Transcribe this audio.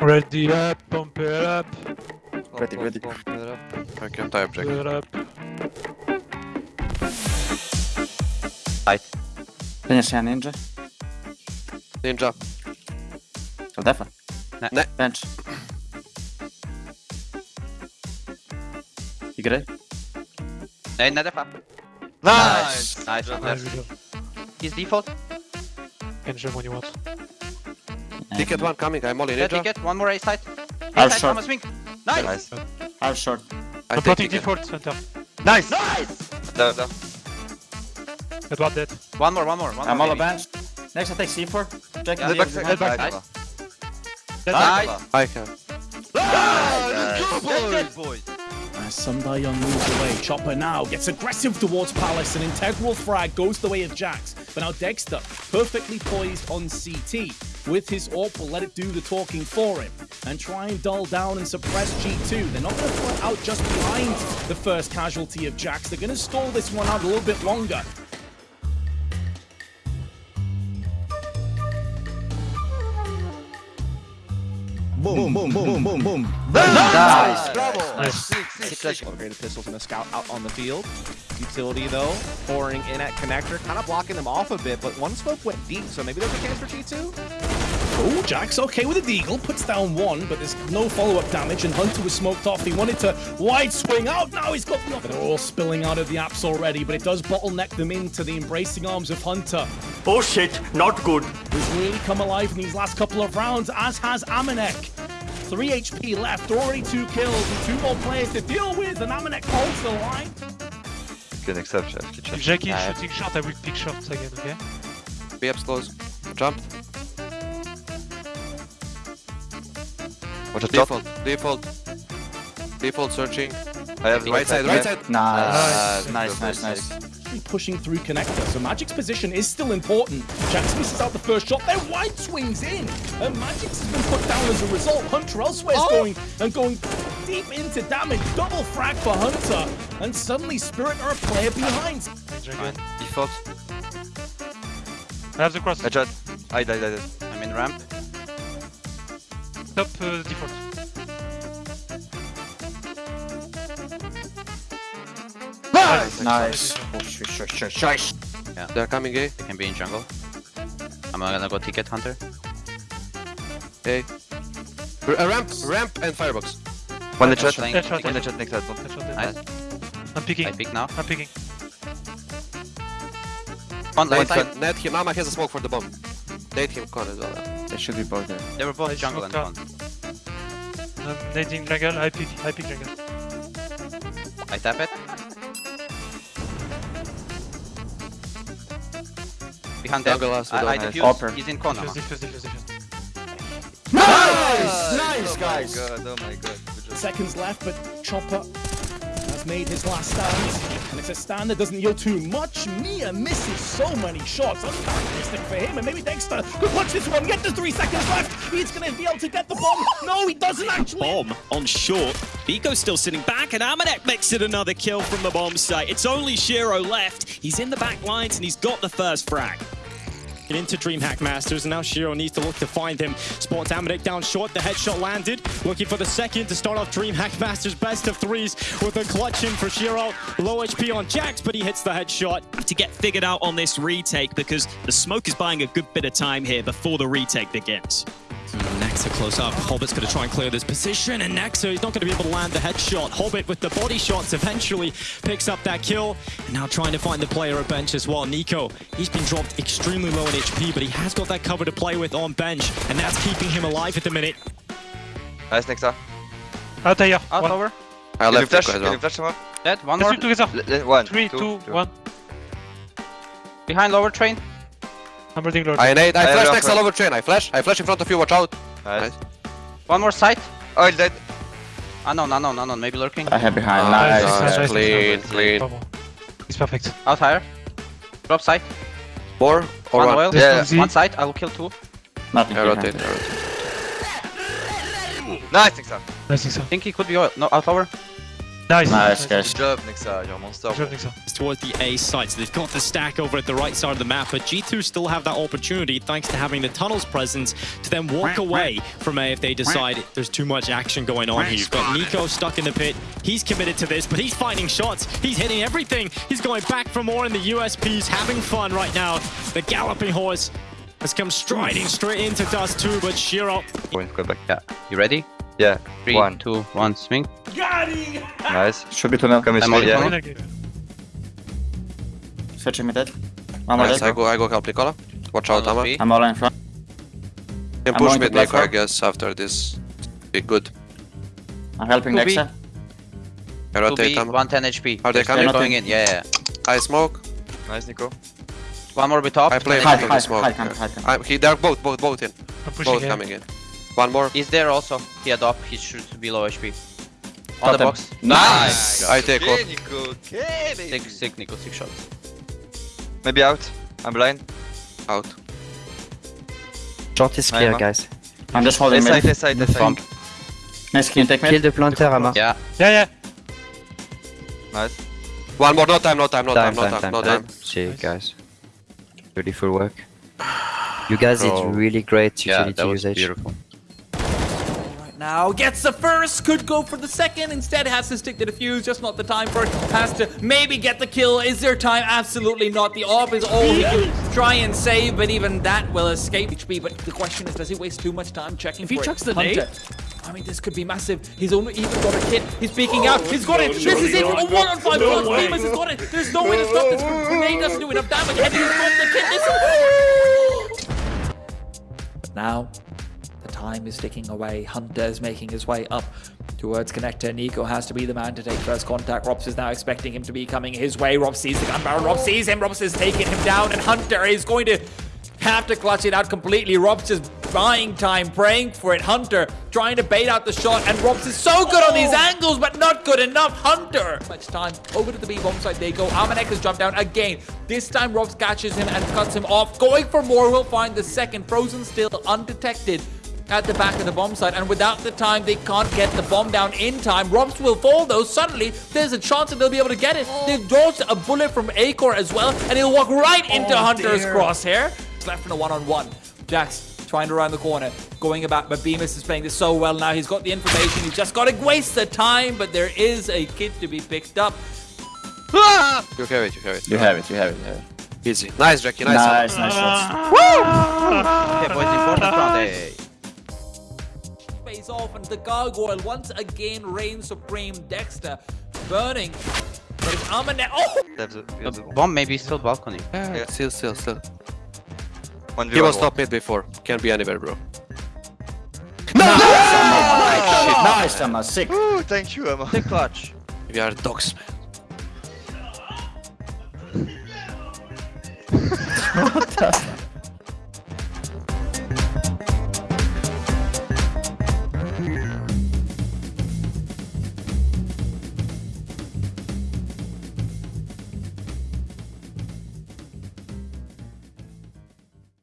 Ready up, pump it up, Ready, Pump, ready. pump it up. I can die object. pump it up. Finish här ninja. Ninja. Till defa. Nej. Nej. Bench. You good? Nej, nej, defa. Nice! Nice, Nice, Anders. good job. He's default. Can jump when you want. Ticket one coming, I'm molly Yeah, ninja. ticket. One more A side. I'll A side, short. Thomas swing. Nice. Nice. I'll short. I I'm take plotting ticket. default center. Nice! Nice. There, there. Get one dead. One more, one more, one I'm more. all a bench. Next I take C4. Jack Yeah, and back- the back- back- Nice. Dead Nice. I can. Let's get boys. As Sundayon moves away, Chopper now gets aggressive towards Palace. An integral frag goes the way of Jax. But now degster, perfectly poised on CT. With his AWP, will let it do the talking for him. And try and dull down and suppress G2. They're not going to put out just behind the first casualty of Jax. They're going to stall this one out a little bit longer. Boom, boom, boom, boom, boom. Nice. Nice. Upgraded pistol from the scout out on the field. Utility though, pouring in at connector, kind of blocking them off a bit, but one smoke went deep, so maybe there's a chance for G2? Oh, Jack's okay with a deagle, puts down one, but there's no follow-up damage, and Hunter was smoked off. He wanted to wide swing out, now he's got nothing. They're all spilling out of the apps already, but it does bottleneck them into the embracing arms of Hunter. Oh shit, not good. Who's really come alive in these last couple of rounds, as has Amanek. 3 HP left, already two kills, and two more players to deal with, and Amanek holds the line. Good exception. If Jackie is shooting short, I will pick shots again, okay? Be ups close. Jump. Watch out, Default. Default. Default searching. I have Right side, right side. Nice. Ah, nice. Nice, nice, nice. Actually pushing through connector, so Magic's position is still important. Jax misses out the first shot, then wide swings in, and Magic's has been put down as a result. Hunter elsewhere's oh! going and going deep into damage, double frag for Hunter, and suddenly Spirit are a player behind. Ninja again. Default. I have the cross. Headshot. I died, I died. I'm in ramp. Top uh, default. Nice. Oh, shush, shush, shush, shush. They're coming A. They can be in jungle. I'm gonna go ticket hunter. A. R- uh, ramp, ramp and firebox. One Headshot. headshot. Headshot. One headshot next headshot. Headshot dead. Nice. I'm picking. I pick now. I'm picking. One Net left side. him, net him. Mama has a smoke for the bomb. Nade him con as well. They should be both there. They were both Nice jungle and smoke con. I'm nading jungle. I pick. I pick jungle. I tap it. Behind that. Jungle I, I without defuse. Hopper. He's in corner. Defuse, defuse, defuse, defuse. Nice! Oh nice, guys. Oh my god, oh my god. Good. Seconds left, but Chopper has made his last stand, and it's a stand that doesn't yield too much. Mia misses so many shots, uncharacteristic for him, and maybe degster could watch this one, get to three seconds left. He's gonna be able to get the bomb. No, he doesn't actually. bomb on short. Biko's still sitting back, and Amanek makes it another kill from the bomb site. It's only Shiro left. He's in the back lines, and he's got the first frag. Get into DreamHack Masters, and now Shiro needs to look to find him. Spots Amanek down short, the headshot landed. Looking for the second to start off DreamHack Masters best of threes with a clutch in for Shiro. Low HP on Jax, but he hits the headshot. To get figured out on this retake, because the smoke is buying a good bit of time here before the retake begins. Nexa close up. Hobbit's going to try and clear this position, and Nexa he's not going to be able to land the headshot. Hobbit with the body shots eventually picks up that kill, and now trying to find the player at bench as well. Nico, he's been dropped extremely low in HP, but he has got that cover to play with on bench, and that's keeping him alive at the minute. Nice next up. Out here. Out One. over. I Can you left flash? Echo as Can you well. flash someone? Dead. One Let's more. do together. L- l- One. Three, two, two, two. one. Behind lower train. I'm reading low. I nade. I I flash next friend. all over train. I flash. I flash in front of you. Watch out. Nice. One more site. Oh, he's dead. Ah, unknown, unknown, unknown. Maybe lurking. I have behind. Ah, nice. Nice. Nice. Clean, clean. Come. It's perfect. Out higher. Drop site. More or one one? oil. Yeah. Z. One site. I will kill two. Nothing I rotate. I rotate. Nice next up. I think so. think he could be oil. No, out over. Nice. Nice, guys. Good job, Nexa. You're a monster. Good job, Nixa. towards the A site. So they've got the stack over at the right side of the map, but G2 still have that opportunity thanks to having the tunnels presence to then walk away from A if they decide there's too much action going on here. You've got Nico stuck in the pit. He's committed to this, but he's finding shots. He's hitting everything. He's going back for more in the USPs, having fun right now. The galloping horse has come striding straight into Dust 2, but Shiro Wait, go back. Yeah. You ready? Yeah. Three, One. two, one, swing. Nice. Should be tunnel. Come with I'm me. only Yeah. tunnel. Okay. Searching me dead. One more Nice, dead. I go, I go help Nicola. Watch out, Tunnel I'm all in front. can I'm push going to mid Nico, I guess, after this. Be good. I'm helping Could be. Nexa. I rotate Amma. 110 HP. Are they They're coming? going in, yeah, yeah. I smoke. Nice, Nico. One more bit top. I play Hide, mid hide, smoke. hide, hide, hide, hide. I, he, they're both, both, both in. I'm pushing Both here. coming in. One more. He's there also. He had up. He should be low HP. On the box. Nice. I take Okay, off. Nico. Okay, baby. Sick, sick, Nico. Six shots. Maybe out. I'm blind. Out. Short is clear, guys. I'm just holding Left side, mid. left side, left side. Bump. Nice, can you take Kill the planter, Ama. Yeah. Yeah, yeah. Nice. One more, no time, no time, no time, Time, no time, time, time, no time. time. See, Nice. guys. Beautiful work. You guys Bro. did really great Yeah, utility that was usage. beautiful. Now gets the first, could go for the second, instead has to stick to the fuse, just not the time for it. Has to maybe get the kill. Is there time? Absolutely not. The AWP is all he can try and save, but even that will escape HP. But the question is, does he waste too much time checking If he for it? chucks the Hunter. nade? I mean, this could be massive. He's only even got a kit. He's peeking out. Oh, he's got it. this is it. A one on five plus. Bymas has got it. There's no way to stop this. Grenade doesn't do enough damage, and he's got the kit. This is. But now, the time is ticking away. Hunter is making his way up towards connector. Nico has to be the man to take first contact. ropz is now expecting him to be coming his way. Rob sees the gun barrel. Rob sees him. ropz is taking him down, and Hunter is going to have to clutch it out completely. ropz is buying time, praying for it. Hunter trying to bait out the shot, and ropz is so good on these oh. angles, but not good enough. Hunter! Much time. Over to the B bomb side they go. Amanek has jumped down again. This time ropz catches him and cuts him off. Going for more, we'll find the second. Frozen still undetected at the back of the bomb site, and without the time, they can't get the bomb down in time. ropz will fall though. Suddenly, there's a chance that they'll be able to get it. They've dodged a bullet from acoR as well, and he'll walk right oh, into Hunter's crosshair. It's left in a one-on-one. Jax trying to round the corner, going about, but Bymas is playing this so well now. He's got the information. He's just got to waste the time, but there is a kid to be picked up. Ah! You have it, you have it. You have it, you have it, you have it. Easy. Nice, Jackie, nice. Nice, nice shots. Okay, boys, important round. Hey. Face off, and the gargoyle once again reigns supreme. degster burning. But it's Amane. Oh! They have the, we have the bomb. Bomb maybe still balcony. Yeah, still, still, still. One He v one was wall. top mid before. Can be anywhere, bro. Nice, Emma. Sick. Ooh, thank you, Emma. The clutch. We are dogs, man.